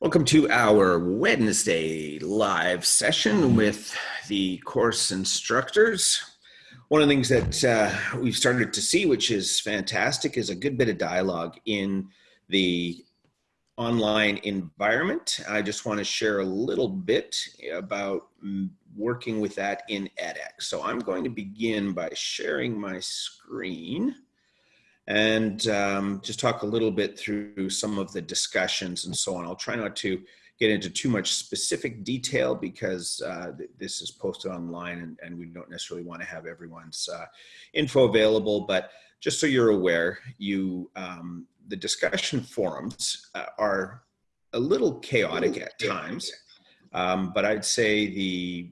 Welcome to our Wednesday live session with the course instructors. One of the things that uh, we've started to see, which is fantastic, is a good bit of dialogue in the online environment. I just want to share a little bit about working with that in edX. So I'm going to begin by sharing my screen and um, just talk a little bit through some of the discussions and so on. I'll try not to get into too much specific detail because uh, th this is posted online and, and, we don't necessarily want to have everyone's uh, info available. But just so you're aware, you um, the discussion forums uh, are a little chaotic at times, um, but I'd say the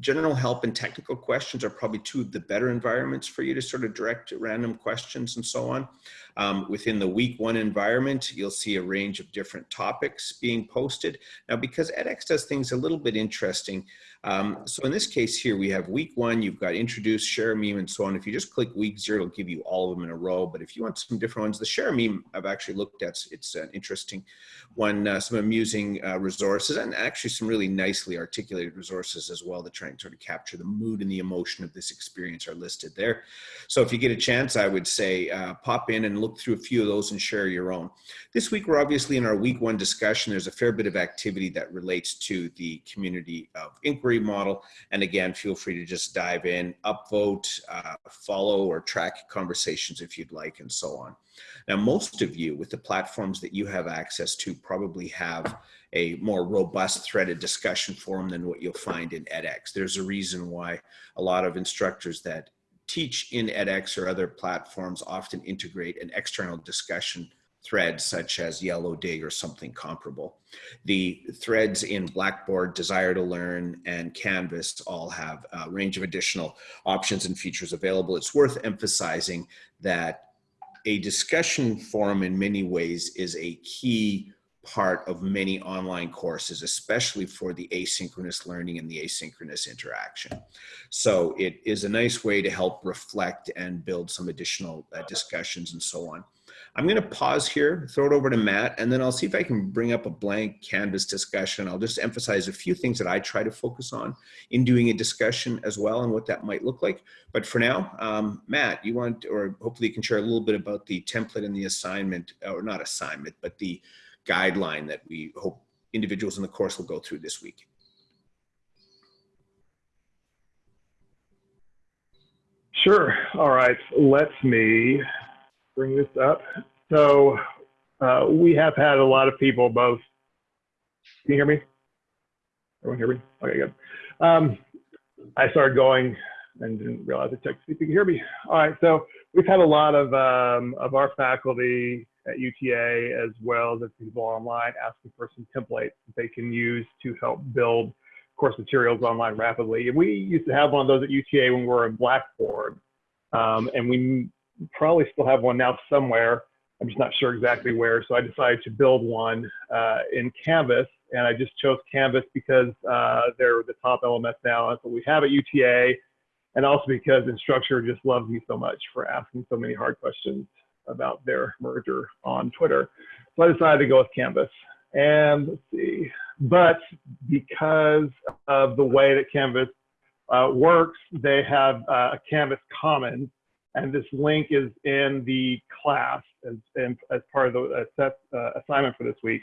general help and technical questions are probably two of the better environments for you to sort of direct random questions and so on. Um, within the week one environment, you'll see a range of different topics being posted. Now, because edX does things a little bit interesting, um, so in this case here, we have week one, you've got introduce, share a meme, and so on. If you just click week zero, it'll give you all of them in a row. But if you want some different ones, the share meme I've actually looked at. It's an interesting one, uh, some amusing uh, resources, and actually some really nicely articulated resources as well that try and sort of capture the mood and the emotion of this experience are listed there. So if you get a chance, I would say uh, pop in and look through a few of those and share your own. This week, we're obviously in our week one discussion. There's a fair bit of activity that relates to the community of inquiry model. And again, feel free to just dive in, upvote, uh, follow or track conversations if you'd like and so on. Now, most of you with the platforms that you have access to probably have a more robust threaded discussion forum than what you'll find in edX. There's a reason why a lot of instructors that teach in edX or other platforms often integrate an external discussion thread such as Yellowdig or something comparable. The threads in Blackboard, Desire2Learn, and Canvas all have a range of additional options and features available. It's worth emphasizing that a discussion forum in many ways is a key part of many online courses, especially for the asynchronous learning and the asynchronous interaction. So it is a nice way to help reflect and build some additional uh, discussions and so on. I'm going to pause here, throw it over to Matt, and then I'll see if I can bring up a blank canvas discussion. I'll just emphasize a few things that I try to focus on in doing a discussion as well and what that might look like. But for now, um, Matt, you want, or hopefully you can share a little bit about the template and the assignment, or not assignment, but the guideline that we hope individuals in the course will go through this week. Sure. All right. Let me bring this up. So uh, we have had a lot of people both. Can you hear me? Everyone hear me? Okay, good. Um, I started going and didn't realize I checked to see if you can hear me. All right, so we've had a lot of um, of our faculty at UTA as well as people online asking for some templates that they can use to help build course materials online rapidly. And we used to have one of those at UTA when we were in Blackboard. Um, and we probably still have one now somewhere. I'm just not sure exactly where. So I decided to build one uh, in Canvas. And I just chose Canvas because uh, they're the top LMS now. That's what we have at UTA. And also because Instructure just loves me so much for asking so many hard questions about their merger on Twitter. So I decided to go with Canvas. And let's see, but because of the way that Canvas uh, works, they have uh, a Canvas Commons and this link is in the class as, as part of the uh, uh, assignment for this week,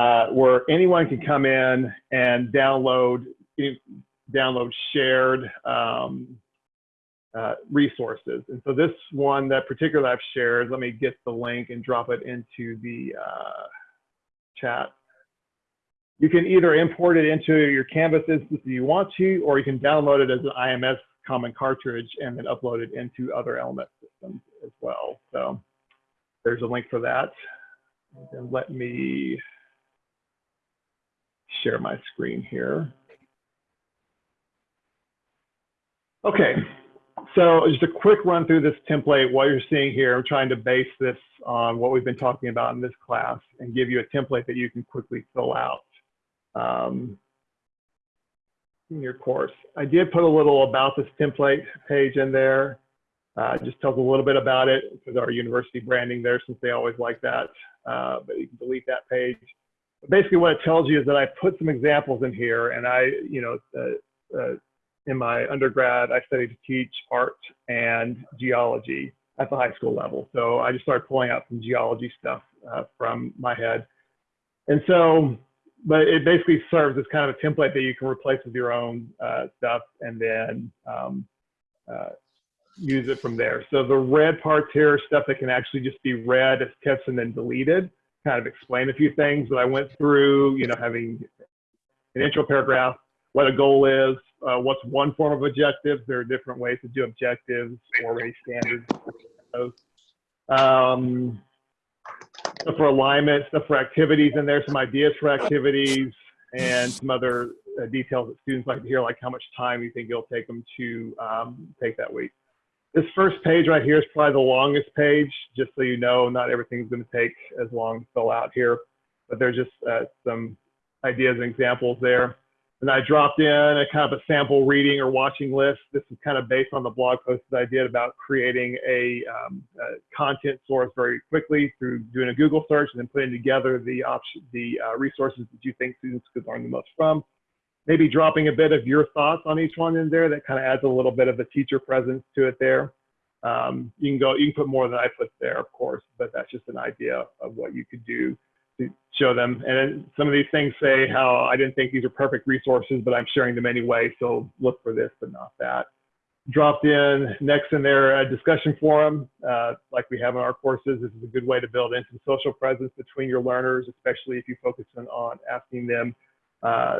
uh, where anyone can come in and download download shared um, uh, resources. And so this one that particular I've shared, let me get the link and drop it into the uh, chat. You can either import it into your Canvas instance if you want to, or you can download it as an IMS common cartridge and then upload it into other LMS systems as well. So there's a link for that. And let me share my screen here. Okay, so just a quick run through this template. What you're seeing here, I'm trying to base this on what we've been talking about in this class and give you a template that you can quickly fill out. Um, in your course. I did put a little about this template page in there. Uh, just tells a little bit about it because our university branding there since they always like that. Uh, but you can delete that page. basically what it tells you is that I put some examples in here and I, you know, uh, uh, in my undergrad, I studied to teach art and geology at the high school level. So I just started pulling out some geology stuff uh, from my head. And so, but it basically serves as kind of a template that you can replace with your own uh, stuff and then um, uh, use it from there. So the red parts here are stuff that can actually just be read as tips and then deleted, kind of explain a few things that I went through, you know, having an intro paragraph, what a goal is, uh, what's one form of objectives. There are different ways to do objectives, already standards. Um, stuff for alignment, stuff for activities in there, some ideas for activities, and some other uh, details that students like to hear, like how much time you think it'll take them to um, take that week. This first page right here is probably the longest page, just so you know, not everything's going to take as long to fill out here, but there's just uh, some ideas and examples there. And I dropped in a kind of a sample reading or watching list. This is kind of based on the blog post that I did about creating a, um, a content source very quickly through doing a Google search and then putting together the option, the uh, resources that you think students could learn the most from. Maybe dropping a bit of your thoughts on each one in there that kind of adds a little bit of a teacher presence to it there. Um, you can go, you can put more than I put there, of course, but that's just an idea of what you could do show them. And some of these things say how I didn't think these are perfect resources, but I'm sharing them anyway. So look for this, but not that. Dropped in next in their a discussion forum, uh, like we have in our courses. This is a good way to build in some social presence between your learners, especially if you focus on, on asking them uh,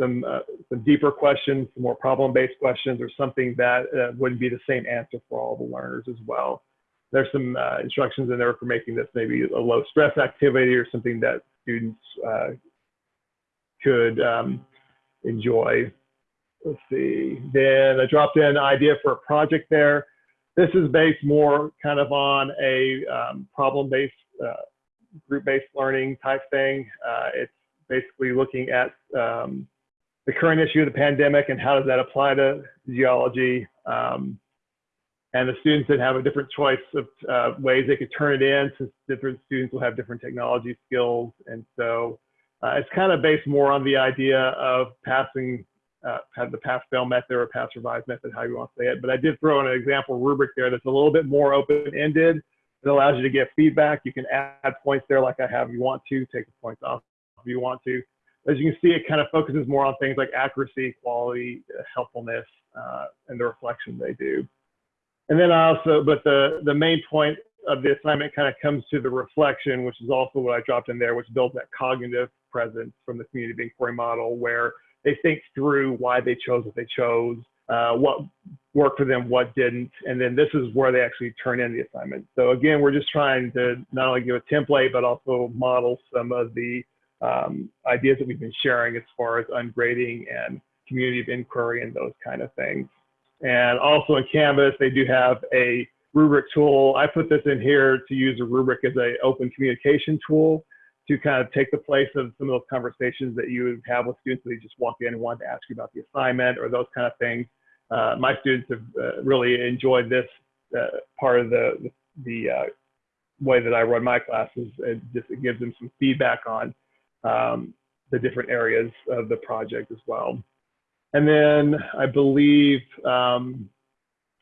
some uh, some deeper questions, some more problem-based questions, or something that uh, wouldn't be the same answer for all the learners as well there's some uh, instructions in there for making this maybe a low stress activity or something that students uh, could um, enjoy. Let's see. Then I dropped in an idea for a project there. This is based more kind of on a um, problem-based, uh, group-based learning type thing. Uh, it's basically looking at um, the current issue of the pandemic and how does that apply to geology. Um, and the students then have a different choice of uh, ways they could turn it in since different students will have different technology skills. And so uh, it's kind of based more on the idea of passing, uh, the pass-fail method or pass-revise method, how you want to say it. But I did throw in an example rubric there that's a little bit more open-ended. It allows you to get feedback. You can add points there like I have if you want to, take the points off if you want to. As you can see, it kind of focuses more on things like accuracy, quality, uh, helpfulness, uh, and the reflection they do. And then I also, but the, the main point of the assignment kind of comes to the reflection, which is also what I dropped in there, which builds that cognitive presence from the community of inquiry model, where they think through why they chose what they chose, uh, what worked for them, what didn't, and then this is where they actually turn in the assignment. So again, we're just trying to not only give a template, but also model some of the um, ideas that we've been sharing as far as ungrading and community of inquiry and those kind of things. And also in Canvas, they do have a rubric tool. I put this in here to use a rubric as an open communication tool to kind of take the place of some of those conversations that you would have with students that just walk in and want to ask you about the assignment or those kind of things. Uh, my students have uh, really enjoyed this uh, part of the, the, uh, way that I run my classes. It just it gives them some feedback on um, the different areas of the project as well. And then I believe um,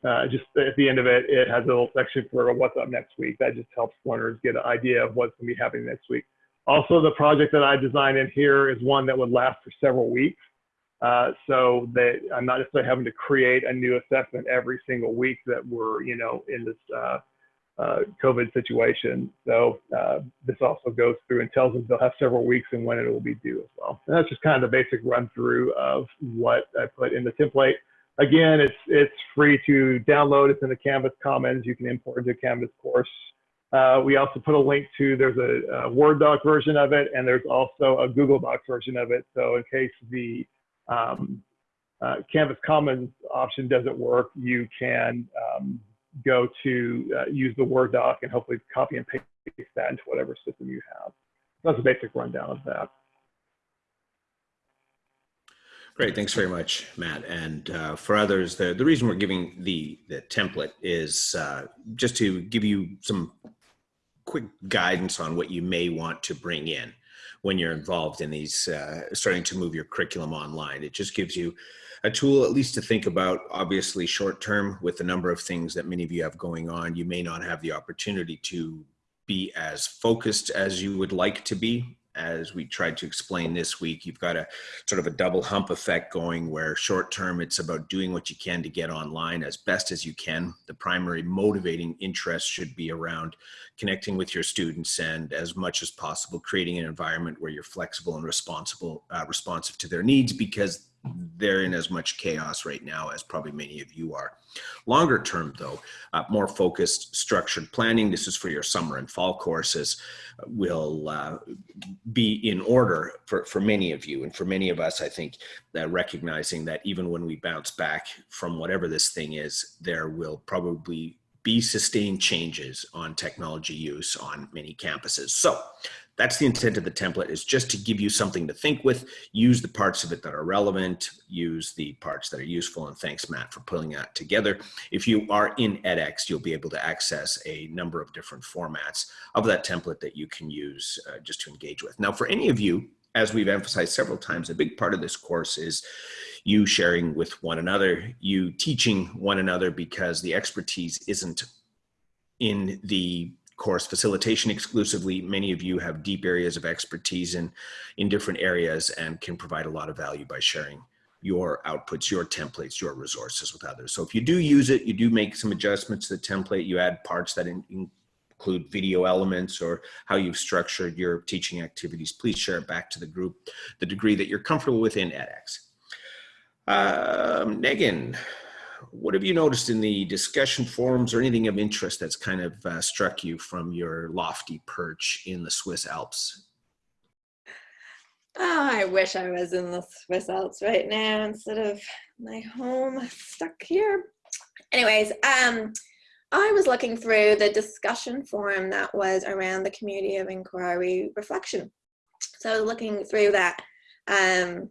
uh, just at the end of it, it has a little section for what's up next week. That just helps learners get an idea of what's going to be happening next week. Also, the project that I designed in here is one that would last for several weeks. Uh, so that I'm not necessarily having to create a new assessment every single week that we're, you know, in this uh, uh, COVID situation. So uh, this also goes through and tells us they'll have several weeks and when it will be due as well. And that's just kind of the basic run through of what I put in the template. Again, it's it's free to download. It's in the Canvas Commons. You can import into Canvas course. Uh, we also put a link to, there's a, a, Word doc version of it, and there's also a Google Docs version of it. So in case the um, uh, Canvas Commons option doesn't work, you can um, go to uh, use the Word doc and hopefully copy and paste that into whatever system you have. That's a basic rundown of that. Great, thanks very much, Matt. And uh, for others, the, the reason we're giving the, the template is uh, just to give you some quick guidance on what you may want to bring in. When you're involved in these, uh, starting to move your curriculum online. It just gives you a tool at least to think about, obviously short term with the number of things that many of you have going on. You may not have the opportunity to be as focused as you would like to be as we tried to explain this week, you've got a sort of a double hump effect going where short term it's about doing what you can to get online as best as you can. The primary motivating interest should be around connecting with your students and as much as possible creating an environment where you're flexible and responsible, uh, responsive to their needs because they're in as much chaos right now as probably many of you are. Longer term though, uh, more focused structured planning, this is for your summer and fall courses, will uh, be in order for, for many of you. And for many of us, I think that recognizing that even when we bounce back from whatever this thing is, there will probably be sustained changes on technology use on many campuses. So that's the intent of the template is just to give you something to think with, use the parts of it that are relevant, use the parts that are useful. And thanks, Matt, for pulling that together. If you are in edX, you'll be able to access a number of different formats of that template that you can use uh, just to engage with. Now, for any of you, as we've emphasized several times, a big part of this course is you sharing with one another, you teaching one another because the expertise isn't in the course facilitation exclusively. Many of you have deep areas of expertise in, in different areas and can provide a lot of value by sharing your outputs, your templates, your resources with others. So if you do use it, you do make some adjustments to the template, you add parts that in, include video elements or how you've structured your teaching activities, please share it back to the group, the degree that you're comfortable with in edX. Um, Megan, what have you noticed in the discussion forums or anything of interest that's kind of uh, struck you from your lofty perch in the Swiss Alps? Oh, I wish I was in the Swiss Alps right now instead of my home stuck here. Anyways, um, I was looking through the discussion forum that was around the community of inquiry reflection. So looking through that. Um,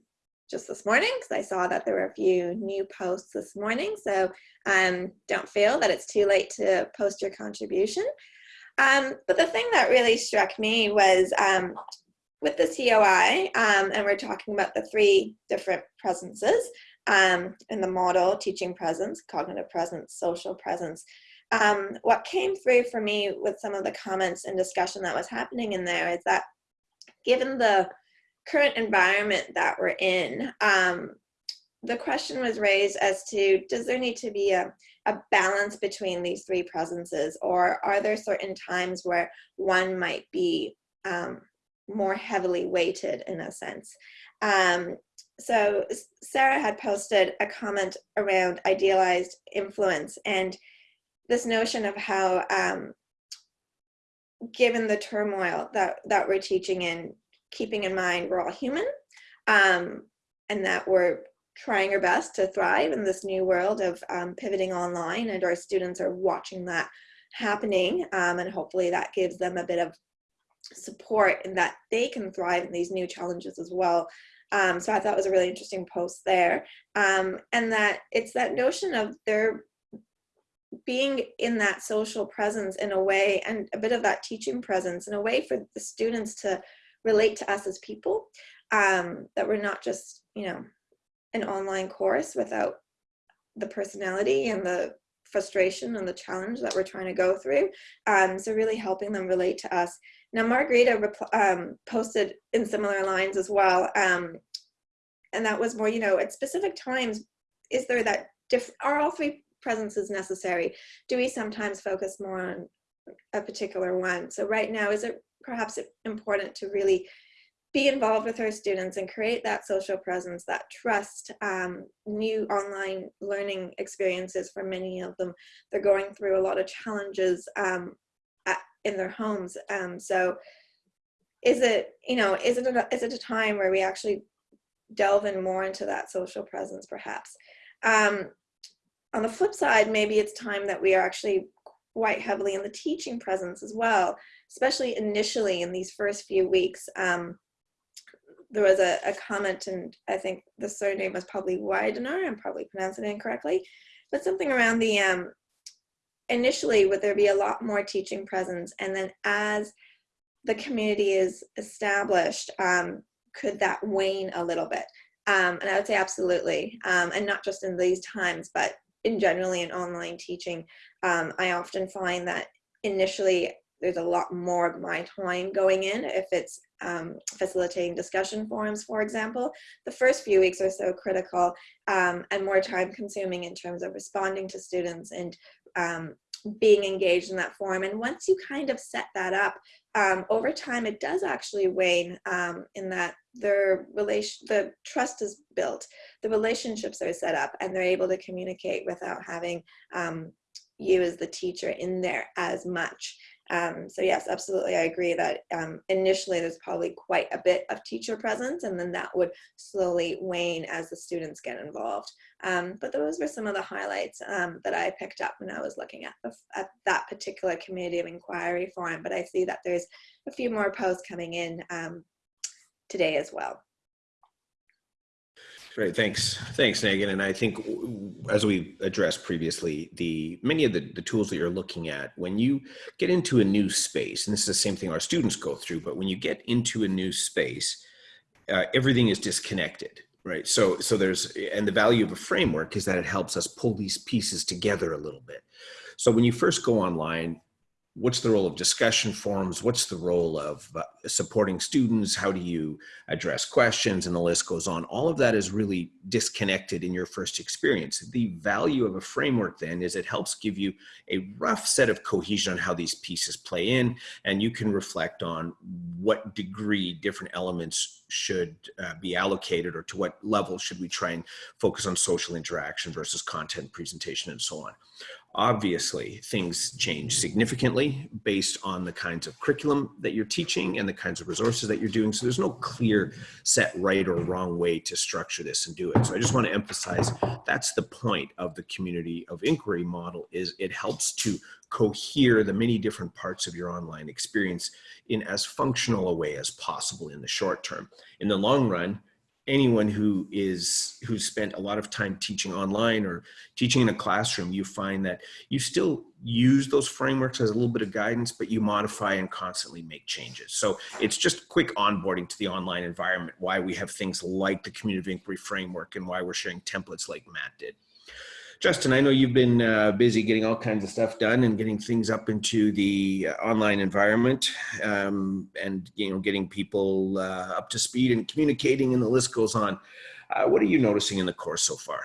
just this morning because I saw that there were a few new posts this morning. So um, don't feel that it's too late to post your contribution. Um, but the thing that really struck me was um, with the COI, um, and we're talking about the three different presences um, in the model, teaching presence, cognitive presence, social presence. Um, what came through for me with some of the comments and discussion that was happening in there is that given the current environment that we're in, um, the question was raised as to does there need to be a, a balance between these three presences or are there certain times where one might be um, more heavily weighted in a sense. Um, so Sarah had posted a comment around idealized influence and this notion of how um, given the turmoil that, that we're teaching in, keeping in mind we're all human um, and that we're trying our best to thrive in this new world of um, pivoting online and our students are watching that happening um, and hopefully that gives them a bit of support and that they can thrive in these new challenges as well. Um, so I thought it was a really interesting post there. Um, and that it's that notion of their being in that social presence in a way and a bit of that teaching presence in a way for the students to relate to us as people, um, that we're not just, you know, an online course without the personality and the frustration and the challenge that we're trying to go through. Um, so really helping them relate to us. Now, Margarita um, posted in similar lines as well. Um, and that was more, you know, at specific times, is there that, diff are all three presences necessary? Do we sometimes focus more on a particular one? So right now, is it perhaps it's important to really be involved with our students and create that social presence, that trust, um, new online learning experiences for many of them. They're going through a lot of challenges um, at, in their homes. Um, so is it, you know, is it, a, is it a time where we actually delve in more into that social presence perhaps? Um, on the flip side, maybe it's time that we are actually quite heavily in the teaching presence as well especially initially in these first few weeks. Um, there was a, a, comment, and I think the surname was probably Widener, I'm probably pronouncing it incorrectly, but something around the, um, initially would there be a lot more teaching presence, and then as the community is established, um, could that wane a little bit? Um, and I would say absolutely, um, and not just in these times, but in generally in online teaching. Um, I often find that initially there's a lot more of my time going in if it's um, facilitating discussion forums, for example. The first few weeks are so critical um, and more time consuming in terms of responding to students and um, being engaged in that forum. And once you kind of set that up, um, over time it does actually wane um, in that their relation, the trust is built, the relationships are set up, and they're able to communicate without having um, you as the teacher in there as much. Um, so yes, absolutely, I agree that um, initially there's probably quite a bit of teacher presence and then that would slowly wane as the students get involved. Um, but those were some of the highlights um, that I picked up when I was looking at, the, at that particular community of inquiry forum, but I see that there's a few more posts coming in um, today as well. Great, thanks. Thanks, Megan. And I think as we addressed previously, the many of the, the tools that you're looking at, when you get into a new space, and this is the same thing our students go through, but when you get into a new space, uh, everything is disconnected, right? So, so there's, and the value of a framework is that it helps us pull these pieces together a little bit. So when you first go online, what's the role of discussion forums? What's the role of uh, supporting students? How do you address questions? And the list goes on. All of that is really disconnected in your first experience. The value of a framework then is it helps give you a rough set of cohesion on how these pieces play in, and you can reflect on what degree different elements should uh, be allocated or to what level should we try and focus on social interaction versus content presentation and so on. Obviously, things change significantly based on the kinds of curriculum that you're teaching and the kinds of resources that you're doing. So there's no clear set right or wrong way to structure this and do it. So I just want to emphasize that's the point of the community of inquiry model is it helps to cohere the many different parts of your online experience in as functional a way as possible in the short term. In the long run, anyone who is who's spent a lot of time teaching online or teaching in a classroom you find that you still use those frameworks as a little bit of guidance but you modify and constantly make changes. So it's just quick onboarding to the online environment why we have things like the community inquiry framework and why we're sharing templates like matt did Justin, I know you've been uh, busy getting all kinds of stuff done and getting things up into the uh, online environment um, and, you know, getting people uh, up to speed and communicating and the list goes on. Uh, what are you noticing in the course so far?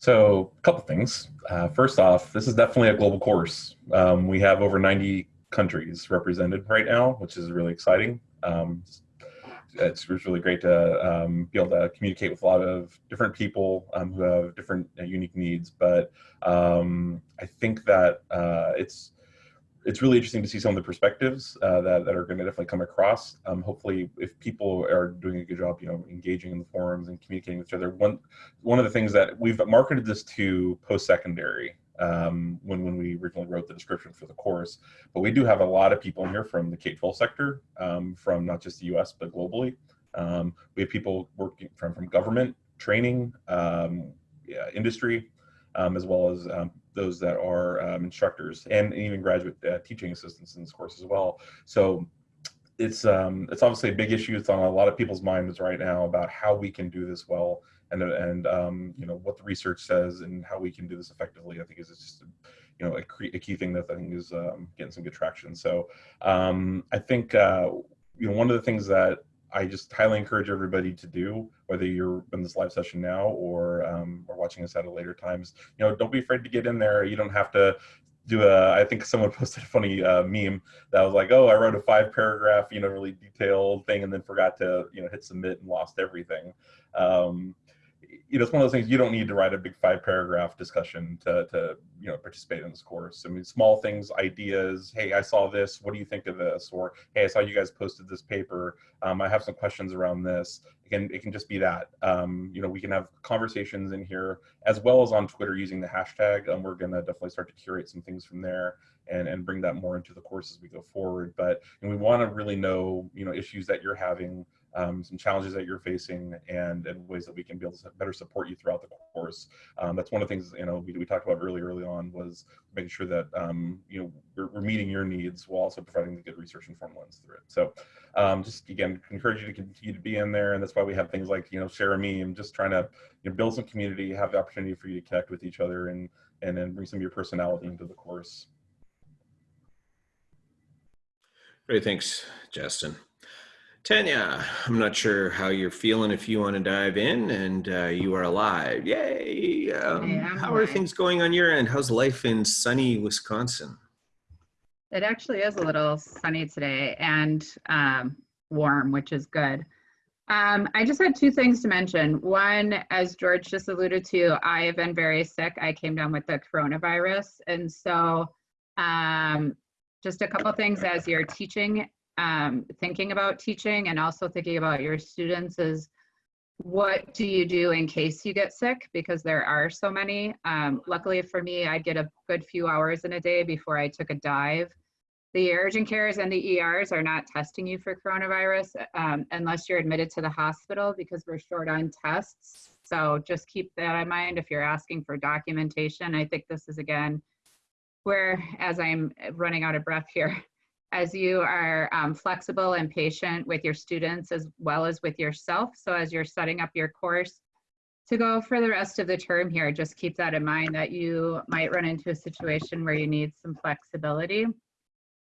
So a couple things. Uh, first off, this is definitely a global course. Um, we have over 90 countries represented right now, which is really exciting. Um, it's really great to um, be able to communicate with a lot of different people um, who have different uh, unique needs. But um, I think that uh, it's it's really interesting to see some of the perspectives uh, that, that are going to definitely come across. Um, hopefully, if people are doing a good job, you know, engaging in the forums and communicating with each other. One one of the things that we've marketed this to post-secondary um, when, when we originally wrote the description for the course. But we do have a lot of people in here from the K-12 sector, um, from not just the US, but globally. Um, we have people working from, from government, training, um, yeah, industry, um, as well as um, those that are instructors and even graduate uh, teaching assistants in this course as well. So it's it's obviously a big issue. It's on a lot of people's minds right now about how we can do this well and and um, you know what the research says and how we can do this effectively. I think is just you know a, a, key thing that I think is um, getting some good traction. So um, I think uh, you know one of the things that I just highly encourage everybody to do, whether you're in this live session now or um, or watching us at a later times. You know, don't be afraid to get in there. You don't have to do a. I think someone posted a funny uh, meme that was like, "Oh, I wrote a five paragraph, you know, really detailed thing, and then forgot to, you know, hit submit and lost everything." Um, you know, it's one of those things you don't need to write a big five paragraph discussion to, to, you know, participate in this course. I mean, small things, ideas. Hey, I saw this. What do you think of this? Or, hey, I saw you guys posted this paper. Um, I have some questions around this. It can, it can just be that. Um, you know, we can have conversations in here as well as on Twitter using the hashtag. Um, we're going to definitely start to curate some things from there and, and bring that more into the course as we go forward. But and we want to really know, you know, issues that you're having um, some challenges that you're facing and, and ways that we can be able to better support you throughout the course. Um, that's one of the things, you know, we, we talked about really early on was making sure that, um, you know, we're, we're, meeting your needs while also providing the good research informed lens through it. So um, just, again, encourage you to continue to be in there. And that's why we have things like, you know, share a meme, just trying to you know, build some community, have the opportunity for you to connect with each other and, and then bring some of your personality into the course. Great, thanks, Justin. Tanya, I'm not sure how you're feeling if you want to dive in and uh, you are alive. Yay. Um, how are things going on your end? How's life in sunny Wisconsin? It actually is a little sunny today and um, warm, which is good. Um, I just had two things to mention. One, as George just alluded to, I have been very sick. I came down with the coronavirus. And so um, just a couple things as you're teaching, um, thinking about teaching and also thinking about your students is what do you do in case you get sick? Because there are so many. Um, luckily for me, I get a good few hours in a day before I took a dive. The urgent cares and the ERs are not testing you for coronavirus um, unless you're admitted to the hospital because we're short on tests. So just keep that in mind if you're asking for documentation. I think this is again where, as I'm running out of breath here, as you are um, flexible and patient with your students as well as with yourself. So as you're setting up your course to go for the rest of the term here, just keep that in mind that you might run into a situation where you need some flexibility.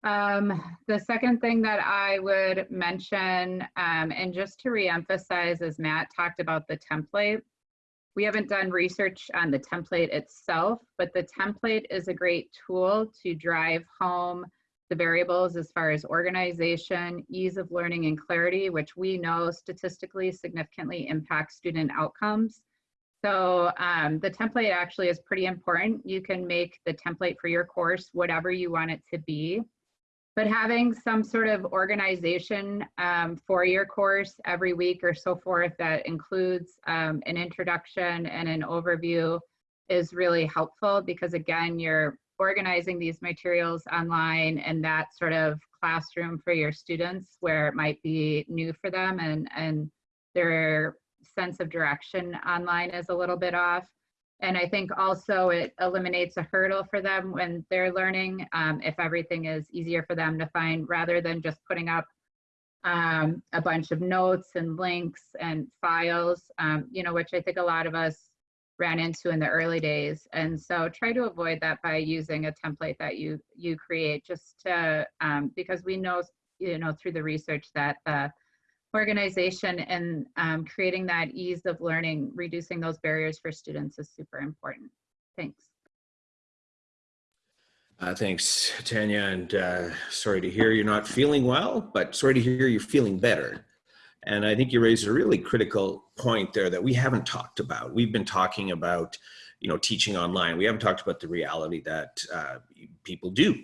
Um, the second thing that I would mention, um, and just to reemphasize, as Matt talked about the template, we haven't done research on the template itself, but the template is a great tool to drive home the variables as far as organization, ease of learning, and clarity, which we know statistically significantly impact student outcomes. So um, the template actually is pretty important. You can make the template for your course whatever you want it to be but having some sort of organization um, for your course every week or so forth that includes um, an introduction and an overview is really helpful because again, you're organizing these materials online and that sort of classroom for your students where it might be new for them and, and their sense of direction online is a little bit off. And I think also it eliminates a hurdle for them when they're learning um, if everything is easier for them to find rather than just putting up um, a bunch of notes and links and files, um, you know, which I think a lot of us ran into in the early days. And so try to avoid that by using a template that you you create just to, um, because we know, you know, through the research that the organization and um, creating that ease of learning, reducing those barriers for students is super important. Thanks. Uh, thanks, Tanya, and uh, sorry to hear you're not feeling well, but sorry to hear you're feeling better. And I think you raised a really critical point there that we haven't talked about. We've been talking about, you know, teaching online. We haven't talked about the reality that uh, people do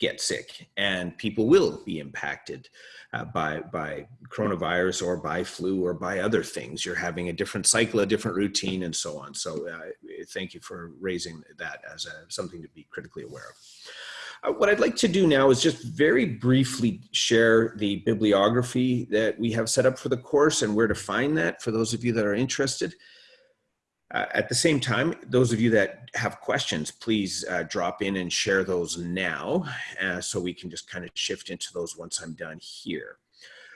get sick and people will be impacted uh, by by coronavirus or by flu or by other things you're having a different cycle a different routine and so on so uh, thank you for raising that as a, something to be critically aware of what I'd like to do now is just very briefly share the bibliography that we have set up for the course and where to find that for those of you that are interested. Uh, at the same time, those of you that have questions, please uh, drop in and share those now uh, so we can just kind of shift into those once I'm done here.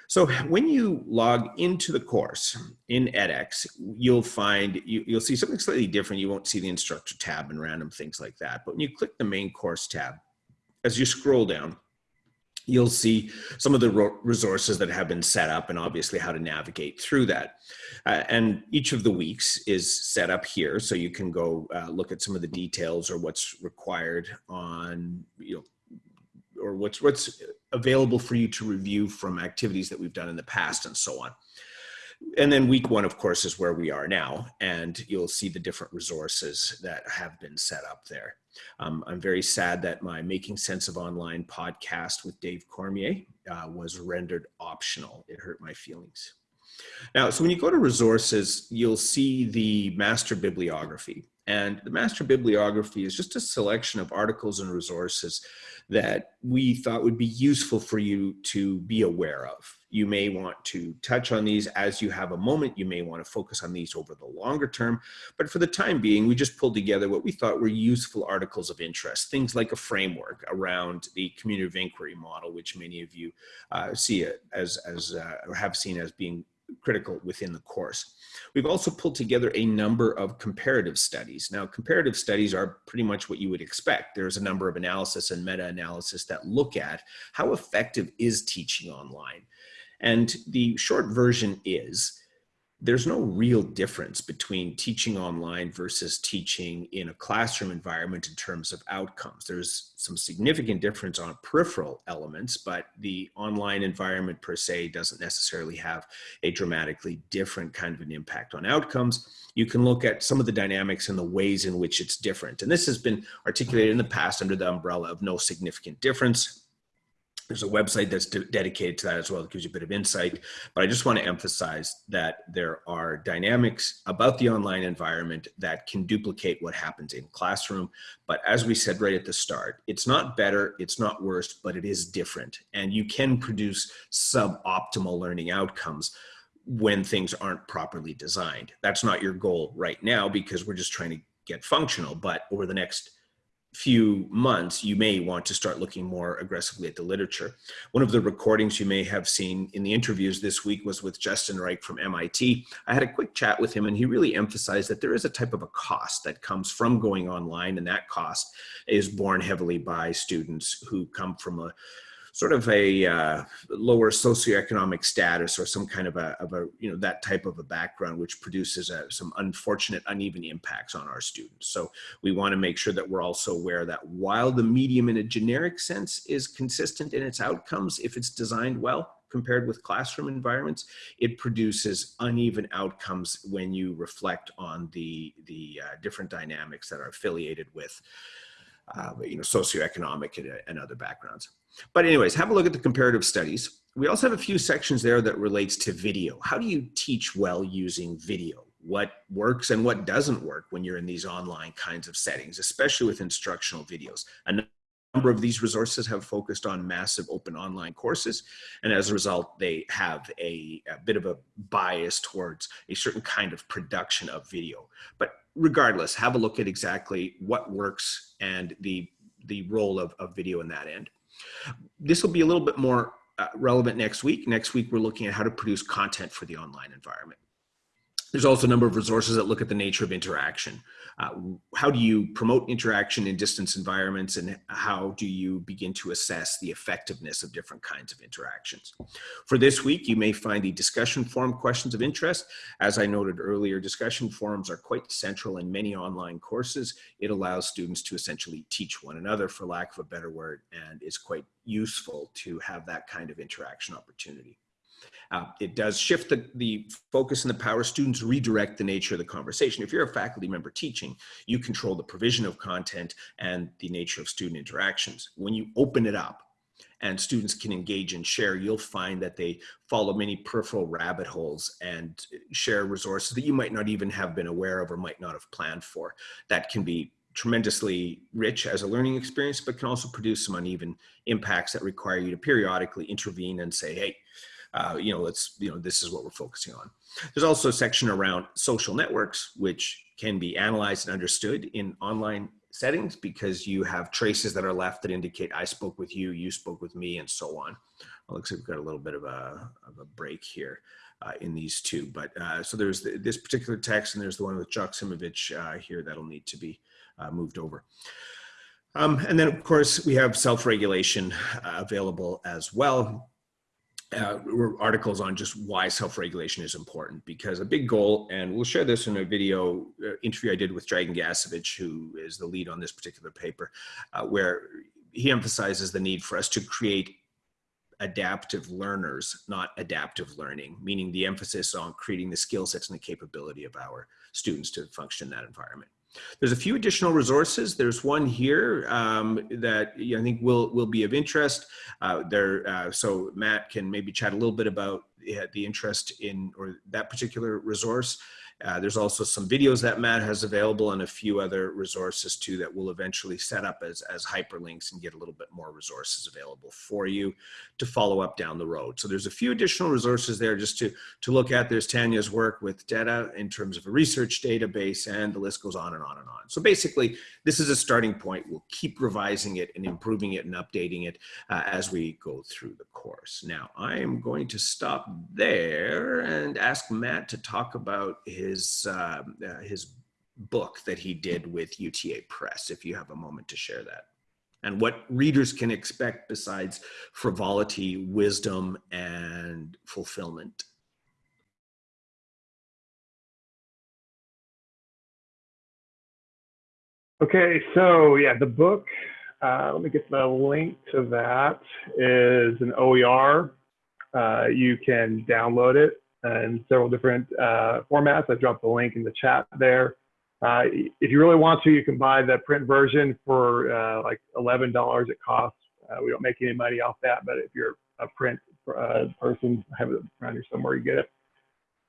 So when you log into the course in edX, you'll find, you, will see something slightly different. You won't see the instructor tab and random things like that. But when you click the main course tab, as you scroll down, you'll see some of the resources that have been set up and obviously how to navigate through that. Uh, and each of the weeks is set up here so you can go uh, look at some of the details or what's required on, you know, or what's what's available for you to review from activities that we've done in the past and so on. And then week one, of course, is where we are now, and you'll see the different resources that have been set up there. Um, I'm very sad that my Making Sense of Online podcast with Dave Cormier uh, was rendered optional. It hurt my feelings. Now, so when you go to resources, you'll see the master bibliography. And the master bibliography is just a selection of articles and resources that we thought would be useful for you to be aware of. You may want to touch on these as you have a moment. You may want to focus on these over the longer term. But for the time being, we just pulled together what we thought were useful articles of interest, things like a framework around the community of inquiry model, which many of you uh, see it as, as uh, or have seen as being critical within the course. We've also pulled together a number of comparative studies. Now, comparative studies are pretty much what you would expect. There's a number of analysis and meta-analysis that look at how effective is teaching online. And the short version is there's no real difference between teaching online versus teaching in a classroom environment in terms of outcomes. There's some significant difference on peripheral elements, but the online environment per se doesn't necessarily have a dramatically different kind of an impact on outcomes. You can look at some of the dynamics and the ways in which it's different. And this has been articulated in the past under the umbrella of no significant difference there's a website that's de dedicated to that as well. that gives you a bit of insight. But I just want to emphasize that there are dynamics about the online environment that can duplicate what happens in classroom. But as we said right at the start, it's not better, it's not worse, but it is different. And you can produce suboptimal learning outcomes when things aren't properly designed. That's not your goal right now because we're just trying to get functional. But over the next few months, you may want to start looking more aggressively at the literature. One of the recordings you may have seen in the interviews this week was with Justin Reich from MIT. I had a quick chat with him and he really emphasized that there is a type of a cost that comes from going online and that cost is borne heavily by students who come from a sort of a uh, lower socioeconomic status or some kind of a, of a, you know, that type of a background, which produces a, uh, some unfortunate uneven impacts on our students. So we want to make sure that we're also aware that while the medium in a generic sense is consistent in its outcomes, if it's designed well, compared with classroom environments, it produces uneven outcomes when you reflect on the, the uh, different dynamics that are affiliated with uh, you know, socioeconomic and, and other backgrounds. But anyways, have a look at the comparative studies. We also have a few sections there that relates to video. How do you teach well using video? What works and what doesn't work when you're in these online kinds of settings, especially with instructional videos. A number of these resources have focused on massive open online courses. And as a result, they have a, a bit of a bias towards a certain kind of production of video. But regardless, have a look at exactly what works and the, the role of, of video in that end. This will be a little bit more uh, relevant next week. Next week, we're looking at how to produce content for the online environment. There's also a number of resources that look at the nature of interaction. Uh, how do you promote interaction in distance environments and how do you begin to assess the effectiveness of different kinds of interactions? For this week, you may find the discussion forum questions of interest. As I noted earlier, discussion forums are quite central in many online courses. It allows students to essentially teach one another, for lack of a better word, and is quite useful to have that kind of interaction opportunity. Uh, it does shift the, the focus and the power. Students redirect the nature of the conversation. If you're a faculty member teaching, you control the provision of content and the nature of student interactions. When you open it up, and students can engage and share, you'll find that they follow many peripheral rabbit holes and share resources that you might not even have been aware of or might not have planned for. That can be tremendously rich as a learning experience, but can also produce some uneven impacts that require you to periodically intervene and say, hey, uh, you know, let's, you know, this is what we're focusing on. There's also a section around social networks, which can be analyzed and understood in online settings because you have traces that are left that indicate I spoke with you, you spoke with me, and so on. It looks like we've got a little bit of a, of a break here uh, in these two. But uh, so there's the, this particular text and there's the one with Joksimovic uh, here that'll need to be uh, moved over. Um, and then of course we have self-regulation uh, available as well uh, articles on just why self-regulation is important because a big goal, and we'll share this in a video uh, interview I did with Dragan Gašević, who is the lead on this particular paper, uh, where he emphasizes the need for us to create adaptive learners, not adaptive learning, meaning the emphasis on creating the skill sets and the capability of our students to function in that environment. There's a few additional resources. There's one here um, that I think will will be of interest. Uh, there, uh, so Matt can maybe chat a little bit about the interest in or that particular resource. Uh, there's also some videos that Matt has available and a few other resources too that we'll eventually set up as, as hyperlinks and get a little bit more resources available for you to follow up down the road. So there's a few additional resources there just to, to look at. There's Tanya's work with data in terms of a research database and the list goes on and on and on. So basically this is a starting point. We'll keep revising it and improving it and updating it uh, as we go through the course. Now I am going to stop there and ask Matt to talk about his, uh, uh, his book that he did with UTA Press, if you have a moment to share that. And what readers can expect besides frivolity, wisdom, and fulfillment. Okay, so yeah, the book, uh, let me get the link to that, is an OER. Uh, you can download it in several different uh, formats. I dropped the link in the chat there. Uh, if you really want to, you can buy the print version for uh, like $11 it costs. Uh, we don't make any money off that, but if you're a print person, have it around here somewhere, you get it.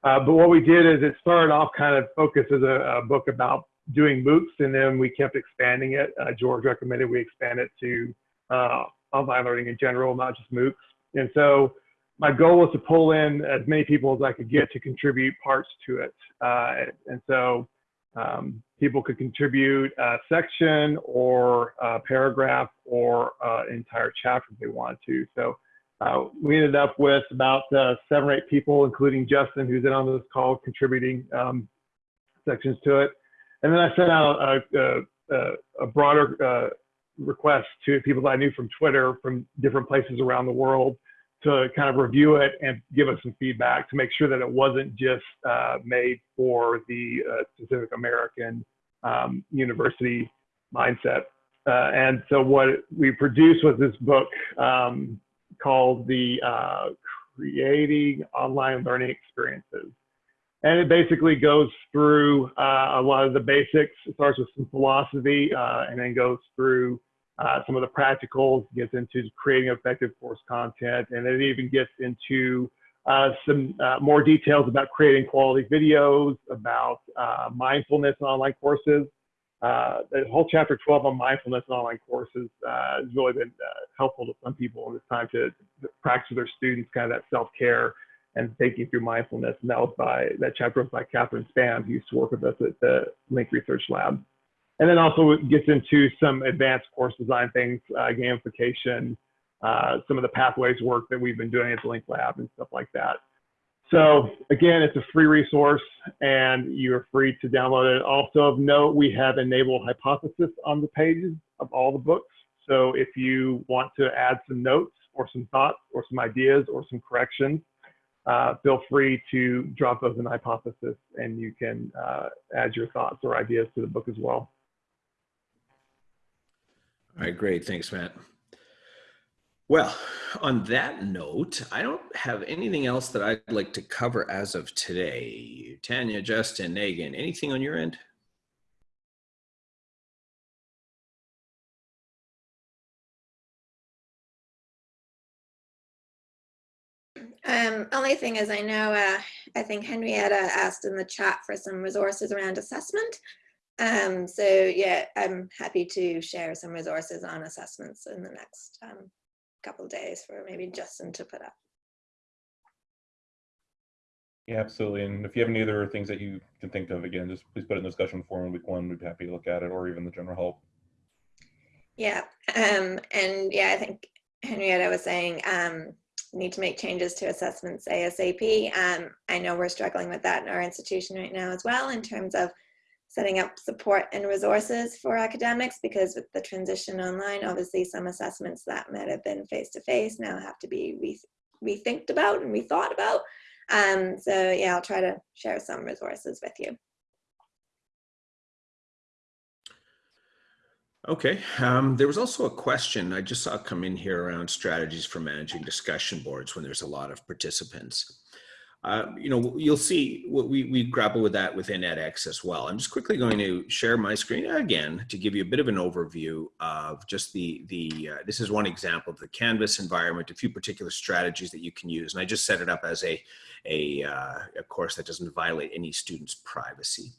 but what we did is it started off kind of focused as a, a book about doing MOOCs, and then we kept expanding it. Uh, George recommended we expand it to uh, online learning in general, not just MOOCs. And so my goal was to pull in as many people as I could get to contribute parts to it. Uh, and so um, people could contribute a section or a paragraph or an entire chapter if they wanted to. So uh, we ended up with about uh, seven or eight people, including Justin, who's in on this call, contributing um, sections to it. And then I sent out a, a, a broader uh, request to people that I knew from Twitter from different places around the world to kind of review it and give us some feedback to make sure that it wasn't just uh, made for the uh, specific American um, university mindset. Uh, and so what we produced was this book um, called the uh, Creating Online Learning Experiences. And it basically goes through uh, a lot of the basics. It starts with some philosophy uh, and then goes through uh, some of the practicals, gets into creating effective course content, and it even gets into uh, some uh, more details about creating quality videos, about uh, mindfulness in online courses. the whole chapter 12 on mindfulness in online courses has really been helpful to some people in this time to, to practice with their students, kind of that self-care and thinking through mindfulness. And that was by that chapter was by Catherine Spann, who used to work with us at the Link Research Lab. And then also gets into some advanced course design things, uh, gamification, uh, some of the pathways work that we've been doing at the Link Lab and stuff like that. So again, it's a free resource and you're free to download it. Also of note, we have enabled hypothesis on the pages of all the books. So if you want to add some notes or some thoughts or some ideas or some corrections, uh, feel free to drop those in hypothesis and you can uh, add your thoughts or ideas to the book as well. All right, great. Thanks, Matt. Well, on that note, I don't have anything else that I'd like to cover as of today. Tanya, Justin, Megan, anything on your end? Um, only thing is I know, uh, I think Henrietta asked in the chat for some resources around assessment. Um, so yeah, I'm happy to share some resources on assessments in the next um, couple of days for maybe Justin to put up. Yeah, absolutely. And if you have any other things that you can think of, again, just please put it in the discussion forum week one. We'd be happy to look at it or even the general help. Yeah, um, and yeah, I think Henrietta was saying um, need to make changes to assessments ASAP. Um, I know we're struggling with that in our institution right now as well in terms of setting up support and resources for academics because with the transition online, obviously some assessments that might have been face-to-face -face now have to be re rethinked about and rethought about. Um, so yeah, I'll try to share some resources with you. Okay, um, there was also a question I just saw come in here around strategies for managing discussion boards when there's a lot of participants. Uh, you know, you'll see what we, we grapple with that within edX as well. I'm just quickly going to share my screen again to give you a bit of an overview of just the, the uh, this is one example of the Canvas environment, a few particular strategies that you can use. And I just set it up as a, a, uh, a course that doesn't violate any student's privacy.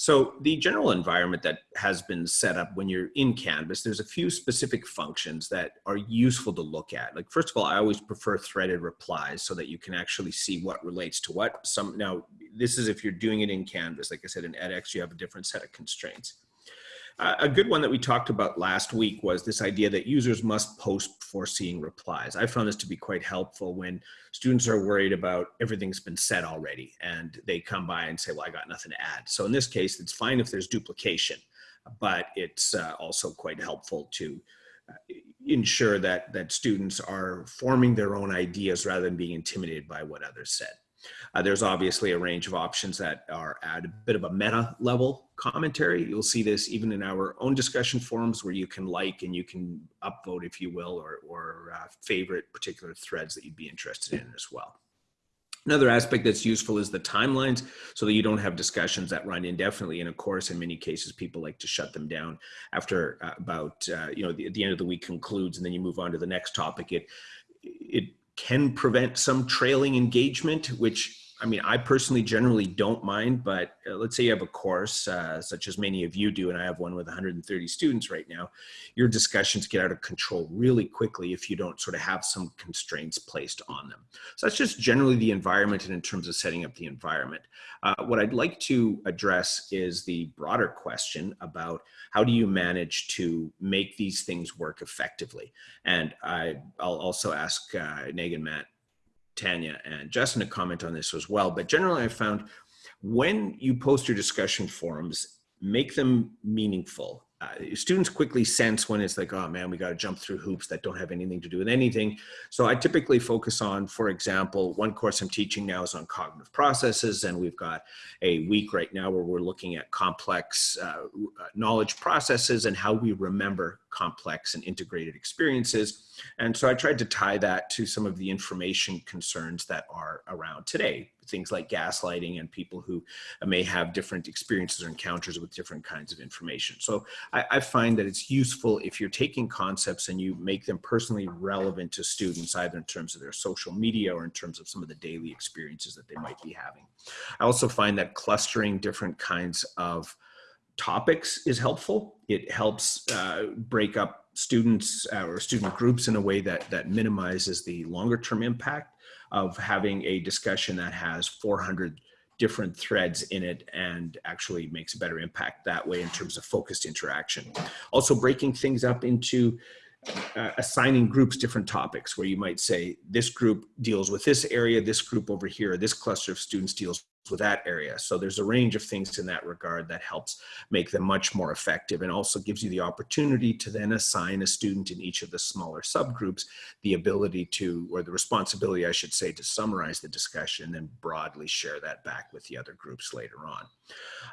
So the general environment that has been set up when you're in Canvas, there's a few specific functions that are useful to look at. Like first of all, I always prefer threaded replies so that you can actually see what relates to what. Some Now, this is if you're doing it in Canvas. Like I said, in edX, you have a different set of constraints. A good one that we talked about last week was this idea that users must post before seeing replies. I found this to be quite helpful when students are worried about everything's been said already and they come by and say, well, I got nothing to add. So in this case, it's fine if there's duplication, but it's uh, also quite helpful to uh, ensure that, that students are forming their own ideas rather than being intimidated by what others said. Uh, there's obviously a range of options that are at a bit of a meta level commentary. You'll see this even in our own discussion forums where you can like and you can upvote, if you will, or, or uh, favorite particular threads that you'd be interested in as well. Another aspect that's useful is the timelines so that you don't have discussions that run indefinitely. And of course, in many cases, people like to shut them down after uh, about, uh, you know, the, the end of the week concludes and then you move on to the next topic. It, it can prevent some trailing engagement, which I mean, I personally generally don't mind, but uh, let's say you have a course, uh, such as many of you do, and I have one with 130 students right now, your discussions get out of control really quickly if you don't sort of have some constraints placed on them. So that's just generally the environment and in terms of setting up the environment. Uh, what I'd like to address is the broader question about how do you manage to make these things work effectively? And I, will also ask uh, Megan, Matt, Tanya and Justin to comment on this as well. But generally, I found when you post your discussion forums, make them meaningful uh, students quickly sense when it's like, oh man, we got to jump through hoops that don't have anything to do with anything. So I typically focus on, for example, one course I'm teaching now is on cognitive processes, and we've got a week right now where we're looking at complex uh, uh knowledge processes and how we remember complex and integrated experiences. And so I tried to tie that to some of the information concerns that are around today things like gaslighting and people who may have different experiences or encounters with different kinds of information. So I, I, find that it's useful if you're taking concepts and you make them personally relevant to students, either in terms of their social media or in terms of some of the daily experiences that they might be having. I also find that clustering different kinds of topics is helpful. It helps uh, break up students uh, or student groups in a way that, that minimizes the longer term impact of having a discussion that has 400 different threads in it and actually makes a better impact that way in terms of focused interaction. Also breaking things up into uh, assigning groups different topics where you might say this group deals with this area, this group over here, this cluster of students deals with that area. So there's a range of things in that regard that helps make them much more effective and also gives you the opportunity to then assign a student in each of the smaller subgroups the ability to, or the responsibility, I should say, to summarize the discussion and broadly share that back with the other groups later on.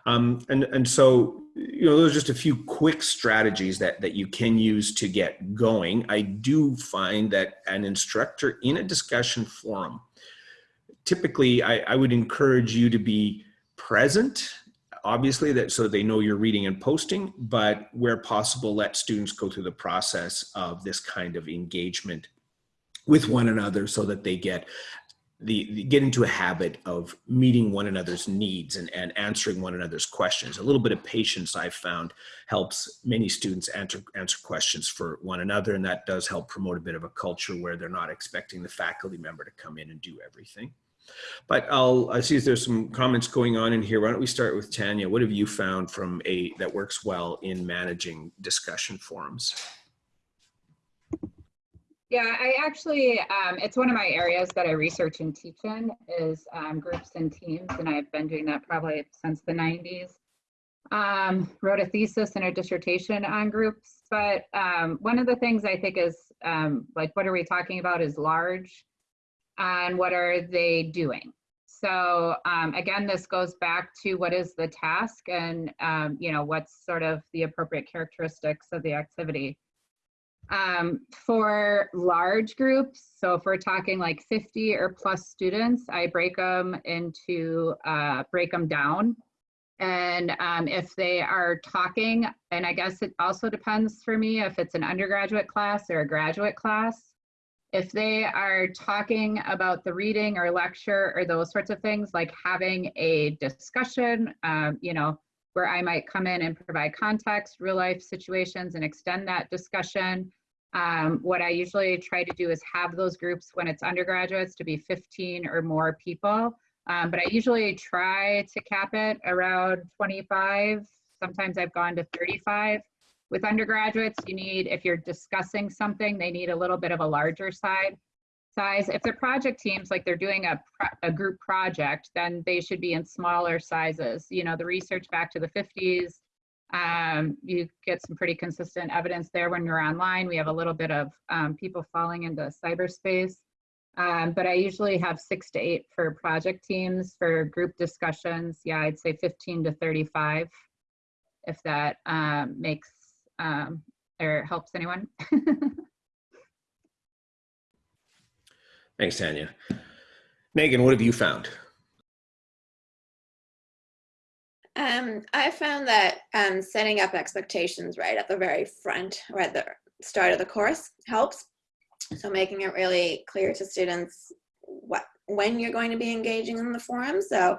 Um, and, and so, you know, those are just a few quick strategies that, that you can use to get going. I do find that an instructor in a discussion forum typically I, I would encourage you to be present obviously that so they know you're reading and posting but where possible let students go through the process of this kind of engagement with one another so that they get the, get into a habit of meeting one another's needs and, and answering one another's questions. A little bit of patience I've found helps many students answer, answer questions for one another. And that does help promote a bit of a culture where they're not expecting the faculty member to come in and do everything. But I'll I see there's some comments going on in here. Why don't we start with Tanya? What have you found from a that works well in managing discussion forums? Yeah, I actually, um, it's one of my areas that I research and teach in is um, groups and teams, and I've been doing that probably since the 90s. Um, wrote a thesis and a dissertation on groups, but um, one of the things I think is um, like, what are we talking about is large and what are they doing. So um, again, this goes back to what is the task and um, you know what's sort of the appropriate characteristics of the activity. Um, for large groups, so if we're talking like 50 or plus students, I break them into, uh, break them down. And um, if they are talking, and I guess it also depends for me if it's an undergraduate class or a graduate class. If they are talking about the reading or lecture or those sorts of things, like having a discussion, um, you know, where I might come in and provide context, real life situations and extend that discussion. Um, what I usually try to do is have those groups when it's undergraduates to be 15 or more people. Um, but I usually try to cap it around 25. Sometimes I've gone to 35. With undergraduates, you need, if you're discussing something, they need a little bit of a larger side size. If they're project teams, like they're doing a, a group project, then they should be in smaller sizes. You know, the research back to the 50s, um, you get some pretty consistent evidence there when you're online. We have a little bit of um, people falling into cyberspace. Um, but I usually have six to eight for project teams for group discussions. Yeah, I'd say 15 to 35, if that um, makes um, or helps anyone. Thanks, Tanya. Megan, what have you found? Um, I found that um, setting up expectations right at the very front or at the start of the course helps. So making it really clear to students what when you're going to be engaging in the forum. So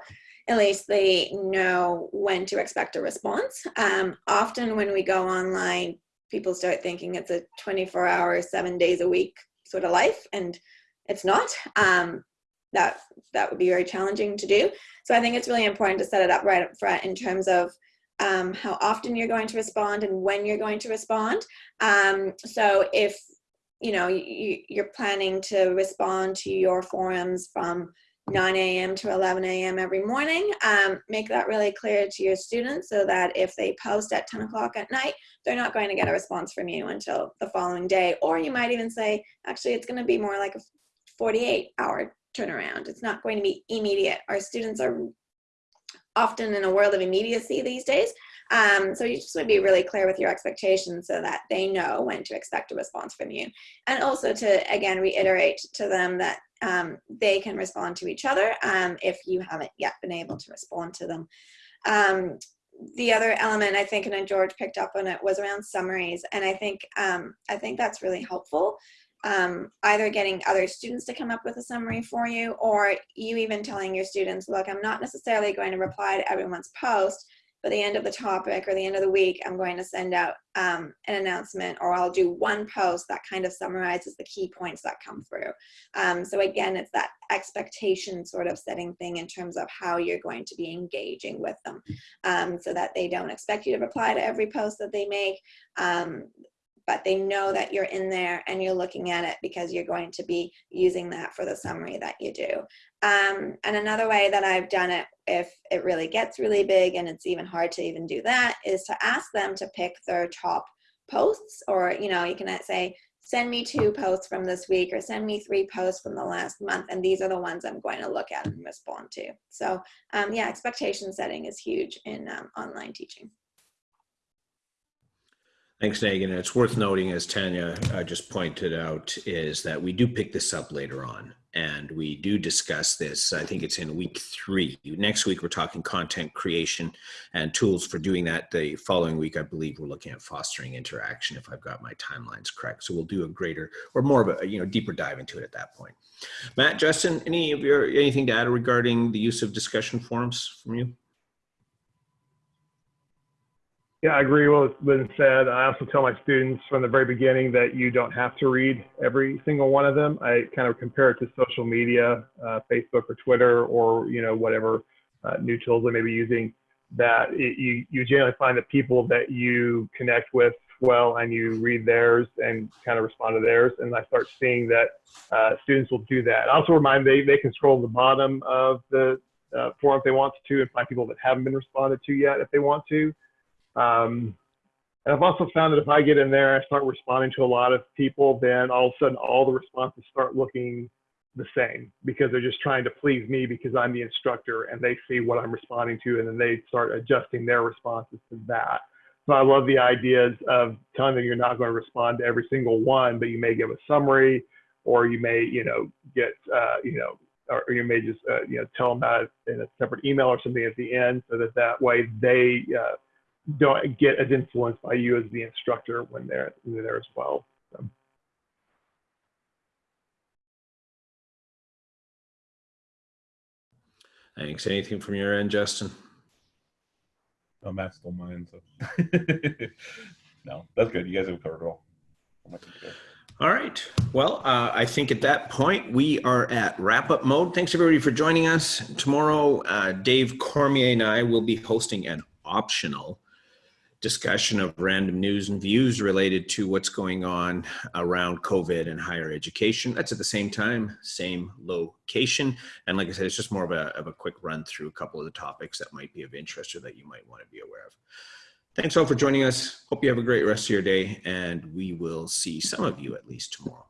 at least they know when to expect a response. Um, often when we go online, people start thinking it's a 24 hour, seven days a week sort of life, and it's not. Um, that that would be very challenging to do. So I think it's really important to set it up right up front in terms of um, how often you're going to respond and when you're going to respond. Um, so if you know you, you're planning to respond to your forums from 9 a.m. to 11 a.m. every morning. Um, make that really clear to your students so that if they post at 10 o'clock at night, they're not going to get a response from you until the following day. Or you might even say, actually, it's going to be more like a 48 hour turnaround. It's not going to be immediate. Our students are often in a world of immediacy these days. Um, so you just want to be really clear with your expectations so that they know when to expect a response from you. And also to, again, reiterate to them that um, they can respond to each other um, if you haven't yet been able to respond to them. Um, the other element I think, and then George picked up on it, was around summaries, and I think um, I think that's really helpful. Um, either getting other students to come up with a summary for you, or you even telling your students, "Look, I'm not necessarily going to reply to everyone's post, but the end of the topic or the end of the week, I'm going to send out um, an announcement or I'll do one post that kind of summarizes the key points that come through. Um, so again, it's that expectation sort of setting thing in terms of how you're going to be engaging with them um, so that they don't expect you to reply to every post that they make. But they know that you're in there and you're looking at it because you're going to be using that for the summary that you do. Um, and another way that I've done it, if it really gets really big and it's even hard to even do that, is to ask them to pick their top posts or, you know, you can say, send me two posts from this week or send me three posts from the last month and these are the ones i'm going to look at and respond to so um, yeah expectation setting is huge in um, online teaching Thanks, Megan. And it's worth noting, as Tanya uh, just pointed out, is that we do pick this up later on and we do discuss this. I think it's in week three. Next week, we're talking content creation and tools for doing that. The following week, I believe we're looking at fostering interaction, if I've got my timelines correct. So we'll do a greater or more of a you know deeper dive into it at that point. Matt, Justin, any of your anything to add regarding the use of discussion forums from you? Yeah, I agree with what's been said. I also tell my students from the very beginning that you don't have to read every single one of them. I kind of compare it to social media, uh, Facebook or Twitter, or you know whatever uh, new tools they may be using. That it, you you generally find that people that you connect with well and you read theirs and kind of respond to theirs. And I start seeing that uh, students will do that. I also remind they they can scroll to the bottom of the uh, forum if they want to and find people that haven't been responded to yet if they want to. Um, and I've also found that if I get in there, I start responding to a lot of people, then all of a sudden all the responses start looking the same because they're just trying to please me because I'm the instructor and they see what I'm responding to and then they start adjusting their responses to that. So I love the ideas of telling them you're not going to respond to every single one, but you may give a summary, or you may, you know, get, uh, you know, or you may just, uh, you know, tell them it in a separate email or something at the end, so that that way they uh, don't get as influenced by you as the instructor when they're, when they're there as well. So. Thanks. Anything from your end, Justin? No, Matt stole mine. So. no, that's good. You guys have covered it all. I'm not gonna go. All right. Well, uh, I think at that point we are at wrap up mode. Thanks everybody for joining us. Tomorrow, uh, Dave Cormier and I will be hosting an optional discussion of random news and views related to what's going on around COVID and higher education. That's at the same time, same location. And like I said, it's just more of a, of a quick run through a couple of the topics that might be of interest or that you might want to be aware of. Thanks all for joining us. Hope you have a great rest of your day, and we will see some of you at least tomorrow.